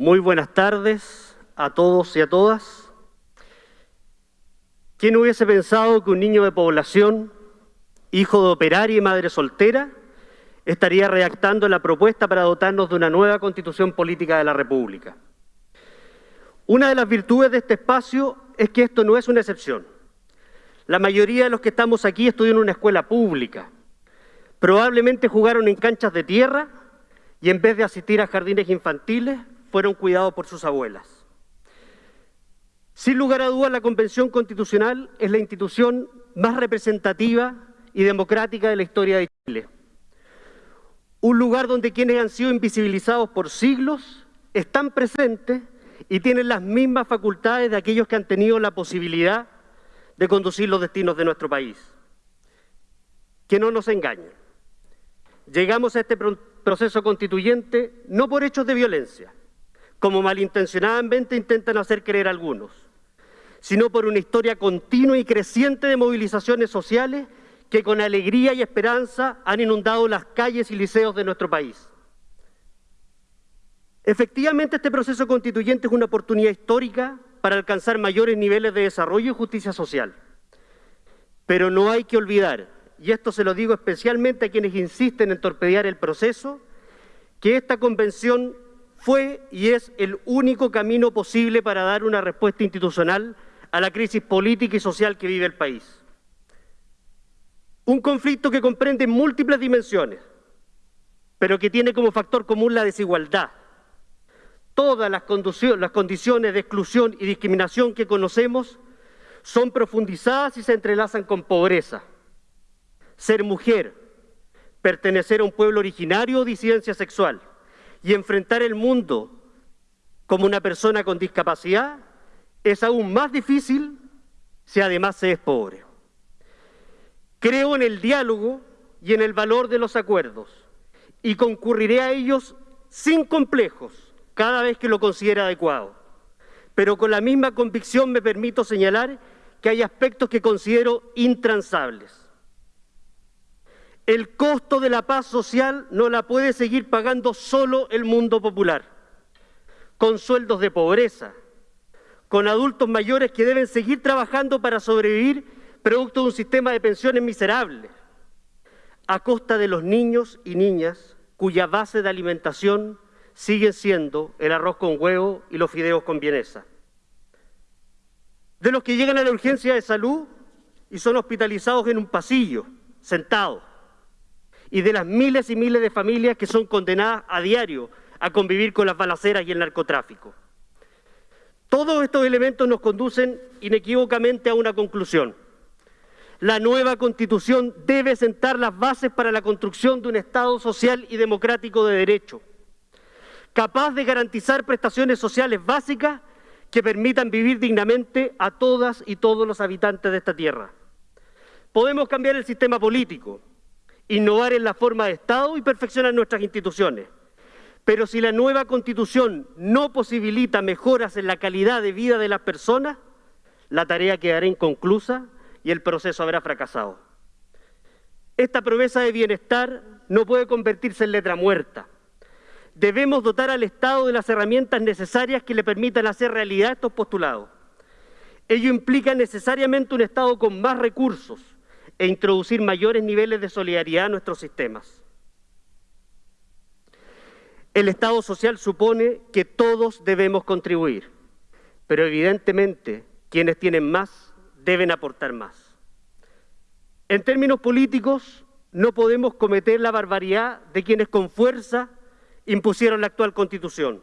Muy buenas tardes a todos y a todas. ¿Quién hubiese pensado que un niño de población, hijo de operaria y madre soltera, estaría redactando la propuesta para dotarnos de una nueva constitución política de la República? Una de las virtudes de este espacio es que esto no es una excepción. La mayoría de los que estamos aquí estudian en una escuela pública. Probablemente jugaron en canchas de tierra y en vez de asistir a jardines infantiles, fueron cuidados por sus abuelas. Sin lugar a dudas, la Convención Constitucional es la institución más representativa y democrática de la historia de Chile. Un lugar donde quienes han sido invisibilizados por siglos están presentes y tienen las mismas facultades de aquellos que han tenido la posibilidad de conducir los destinos de nuestro país. Que no nos engañen. Llegamos a este proceso constituyente no por hechos de violencia, como malintencionadamente intentan hacer creer algunos, sino por una historia continua y creciente de movilizaciones sociales que con alegría y esperanza han inundado las calles y liceos de nuestro país. Efectivamente, este proceso constituyente es una oportunidad histórica para alcanzar mayores niveles de desarrollo y justicia social. Pero no hay que olvidar, y esto se lo digo especialmente a quienes insisten en torpedear el proceso, que esta convención fue y es el único camino posible para dar una respuesta institucional a la crisis política y social que vive el país. Un conflicto que comprende múltiples dimensiones, pero que tiene como factor común la desigualdad. Todas las, condiciones de exclusión y discriminación que conocemos son profundizadas y se entrelazan con pobreza. Ser mujer, pertenecer a un pueblo originario o disidencia sexual, y enfrentar el mundo como una persona con discapacidad es aún más difícil si además se es pobre. Creo en el diálogo y en el valor de los acuerdos y concurriré a ellos sin complejos cada vez que lo considere adecuado. Pero con la misma convicción me permito señalar que hay aspectos que considero intransables. El costo de la paz social no la puede seguir pagando solo el mundo popular, con sueldos de pobreza, con adultos mayores que deben seguir trabajando para sobrevivir producto de un sistema de pensiones miserable, a costa de los niños y niñas cuya base de alimentación sigue siendo el arroz con huevo y los fideos con vienesa. De los que llegan a la urgencia de salud y son hospitalizados en un pasillo, sentados y de las miles y miles de familias que son condenadas a diario a convivir con las balaceras y el narcotráfico. Todos estos elementos nos conducen inequívocamente a una conclusión. La nueva Constitución debe sentar las bases para la construcción de un Estado social y democrático de derecho, capaz de garantizar prestaciones sociales básicas que permitan vivir dignamente a todas y todos los habitantes de esta tierra. Podemos cambiar el sistema político, innovar en la forma de Estado y perfeccionar nuestras instituciones. Pero si la nueva Constitución no posibilita mejoras en la calidad de vida de las personas, la tarea quedará inconclusa y el proceso habrá fracasado. Esta promesa de bienestar no puede convertirse en letra muerta. Debemos dotar al Estado de las herramientas necesarias que le permitan hacer realidad estos postulados. Ello implica necesariamente un Estado con más recursos, e introducir mayores niveles de solidaridad en nuestros sistemas. El Estado social supone que todos debemos contribuir, pero evidentemente quienes tienen más deben aportar más. En términos políticos, no podemos cometer la barbaridad de quienes con fuerza impusieron la actual Constitución.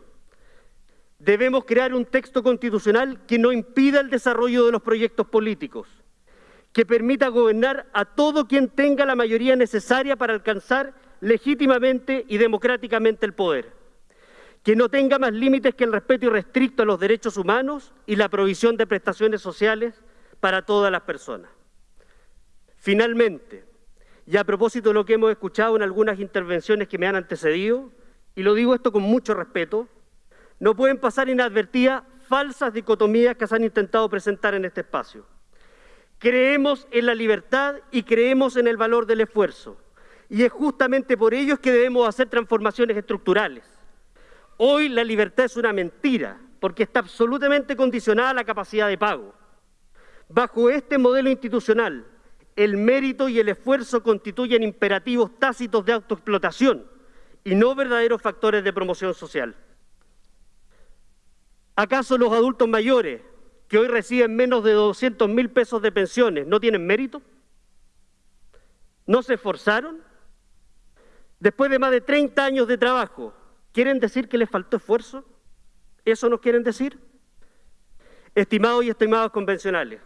Debemos crear un texto constitucional que no impida el desarrollo de los proyectos políticos, que permita gobernar a todo quien tenga la mayoría necesaria para alcanzar legítimamente y democráticamente el poder, que no tenga más límites que el respeto irrestricto a los derechos humanos y la provisión de prestaciones sociales para todas las personas. Finalmente, y a propósito de lo que hemos escuchado en algunas intervenciones que me han antecedido, y lo digo esto con mucho respeto, no pueden pasar inadvertidas falsas dicotomías que se han intentado presentar en este espacio. Creemos en la libertad y creemos en el valor del esfuerzo. Y es justamente por ello que debemos hacer transformaciones estructurales. Hoy la libertad es una mentira, porque está absolutamente condicionada a la capacidad de pago. Bajo este modelo institucional, el mérito y el esfuerzo constituyen imperativos tácitos de autoexplotación y no verdaderos factores de promoción social. ¿Acaso los adultos mayores que hoy reciben menos de 200 mil pesos de pensiones no tienen mérito? ¿No se esforzaron? Después de más de 30 años de trabajo, ¿quieren decir que les faltó esfuerzo? ¿Eso nos quieren decir? Estimados y estimados convencionales,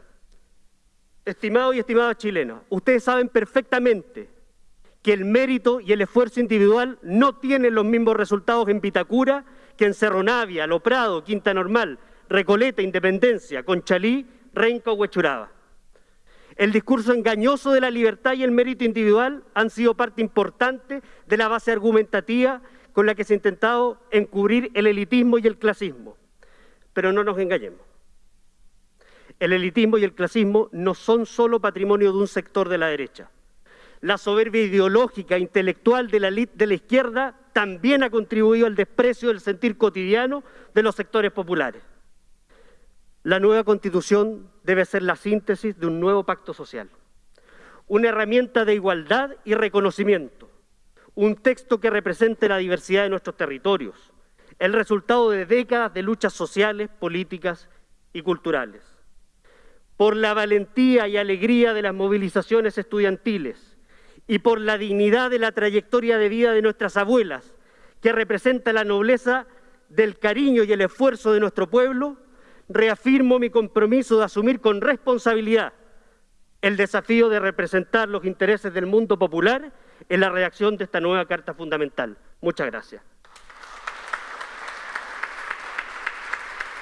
estimados y estimadas chilenos, ustedes saben perfectamente que el mérito y el esfuerzo individual no tienen los mismos resultados en Vitacura que en Cerro Navia, Lo Prado, Quinta Normal, Recoleta, Independencia, Conchalí, Renca o Huechuraba. El discurso engañoso de la libertad y el mérito individual han sido parte importante de la base argumentativa con la que se ha intentado encubrir el elitismo y el clasismo. Pero no nos engañemos. El elitismo y el clasismo no son solo patrimonio de un sector de la derecha. La soberbia ideológica, intelectual de la, de la izquierda también ha contribuido al desprecio del sentir cotidiano de los sectores populares. La nueva constitución debe ser la síntesis de un nuevo pacto social, una herramienta de igualdad y reconocimiento, un texto que represente la diversidad de nuestros territorios, el resultado de décadas de luchas sociales, políticas y culturales. Por la valentía y alegría de las movilizaciones estudiantiles y por la dignidad de la trayectoria de vida de nuestras abuelas, que representa la nobleza del cariño y el esfuerzo de nuestro pueblo, reafirmo mi compromiso de asumir con responsabilidad el desafío de representar los intereses del mundo popular en la redacción de esta nueva Carta Fundamental. Muchas gracias.